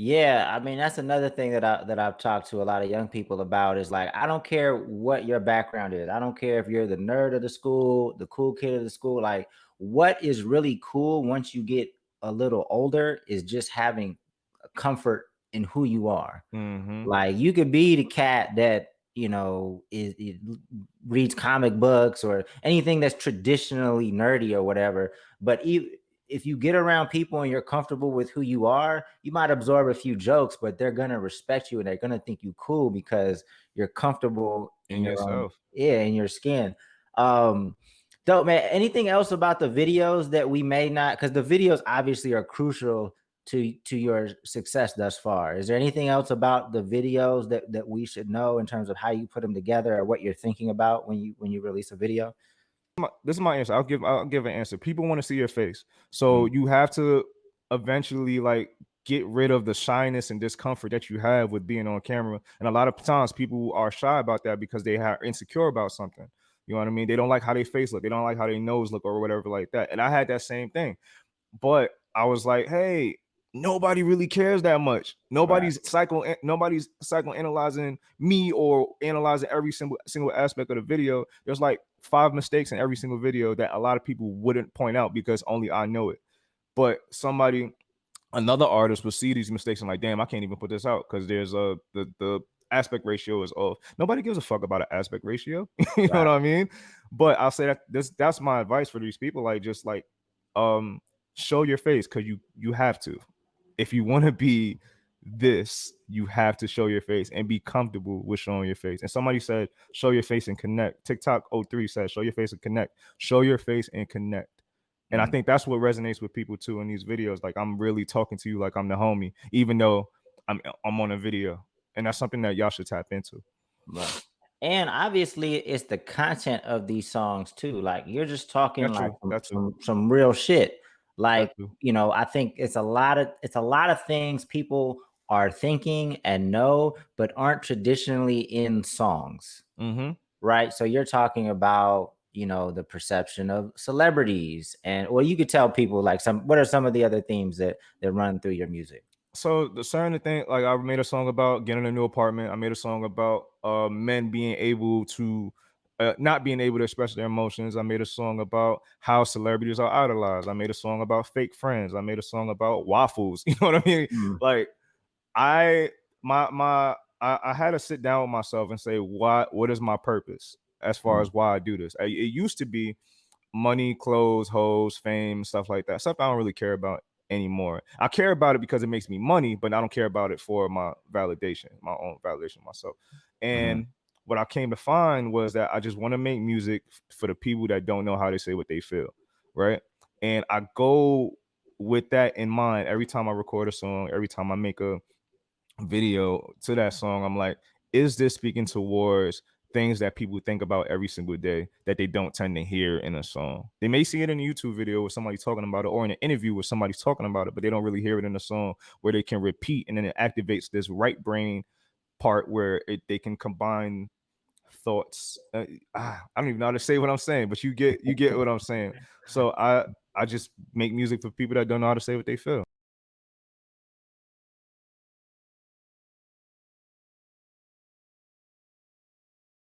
Yeah, I mean that's another thing that I that I've talked to a lot of young people about is like I don't care what your background is. I don't care if you're the nerd of the school, the cool kid of the school. Like what is really cool once you get a little older is just having comfort in who you are. Mhm. Like you could be the cat that you know is, is reads comic books or anything that's traditionally nerdy or whatever, but e- if you get around people and you're comfortable with who you are, you might absorb a few jokes, but they're gonna respect you and they're gonna think you cool because you're comfortable in In your own yourself. yeah, in your skin. Um dope man. Anything else about the videos that we may not because the videos obviously are crucial to to your success thus far. Is there anything else about the videos that that we should know in terms of how you put them together or what you're thinking about when you when you release a video? My this is my answer. I'll give I'll give an answer. People want to see your face. So Mm, you have to eventually like get rid of the shyness and discomfort that you have with being on camera. And a lot of times people are shy about that because they are insecure about something. You know what I mean? They don't like how they face look. They don't like how their nose look or whatever like that. And I had that same thing. But I was like, hey, nobody really cares that much. right. Nobody's psycho nobody's psychoanalyzing me or analyzing every single single aspect of the video. There's like five mistakes in every single video that a lot of people wouldn't point out because only I know it. But somebody, another artist will see these mistakes and like, damn, I can't even put this out because there's a the the aspect ratio is off. Nobody gives a fuck about an aspect ratio. you know what I mean? But I'll say that this that's my advice for these people. Like, just like um show your face because you you have to. If you want to be this, you have to show your face and be comfortable with showing your face. And somebody said, show your face and connect. TikTok 03 said, show your face and connect. Show your face and connect. And I Mm, think that's what resonates with people too in these videos. Like I'm really talking to you like I'm the homie, even though I'm I'm on a video. And that's something that y'all should tap into. right. And obviously it's the content of these songs too. Like you're just talking That's like some some, some real shit. Like, you know, I think it's a lot of it's a lot of things people are thinking and know, but aren't traditionally in songs. Mm-hmm. right? So you're talking about, you know, the perception of celebrities and well, you could tell people like some what are some of the other themes that that run through your music? so the certain thing like i made a song about getting a new apartment i made a song about uh men being able to uh, not being able to express their emotions. I made a song about how celebrities are idolized. I made a song about fake friends. I made a song about waffles. You know what i mean? Mm, like i my my I, I had to sit down with myself and say what what is my purpose as far mm, as why i do this? I, it used to be money, clothes, hoes, fame, stuff like that. Stuff I don't really care about anymore. I care about it because it makes me money, but I don't care about it for my validation, my own validation of myself. mhm, And what I came to find was that I just want to make music for the people that don't know how to say what they feel, right? And I go with that in mind every time I record a song, every time I make a video to that song, I'm like, is this speaking towards things that people think about every single day that they don't tend to hear in a song? They may see it in a YouTube video with somebody talking about it or in an interview where somebody's talking about it, but they don't really hear it in a song where they can repeat and then it activates this right brain part where it, they can combine thoughts. Uh, ah, I don't even know how to say what I'm saying, but you get you get what I'm saying. So I I just make music for people that don't know how to say what they feel.